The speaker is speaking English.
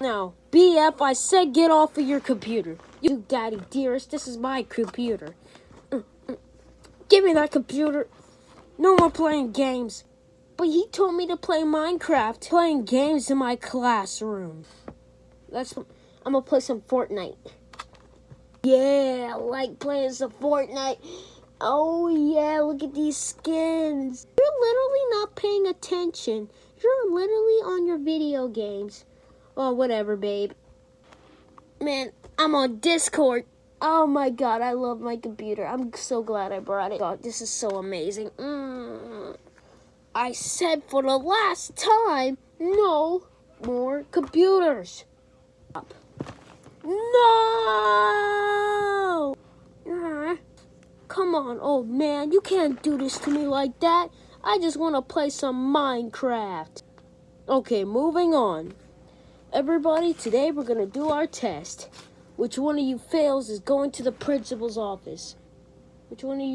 Now, BF, I said get off of your computer. You, daddy dearest, this is my computer. Give me that computer. No more playing games. But he told me to play Minecraft, playing games in my classroom. Let's, I'm gonna play some Fortnite. Yeah, I like playing some Fortnite. Oh yeah, look at these skins. You're literally not paying attention. You're literally on your video games. Oh, whatever, babe. Man, I'm on Discord. Oh my god, I love my computer. I'm so glad I brought it. God, this is so amazing. Mm. I said for the last time, no more computers. Up. No! Uh, come on, old man. You can't do this to me like that. I just want to play some Minecraft. Okay, moving on. Everybody, today we're going to do our test. Which one of you fails is going to the principal's office. Which one of you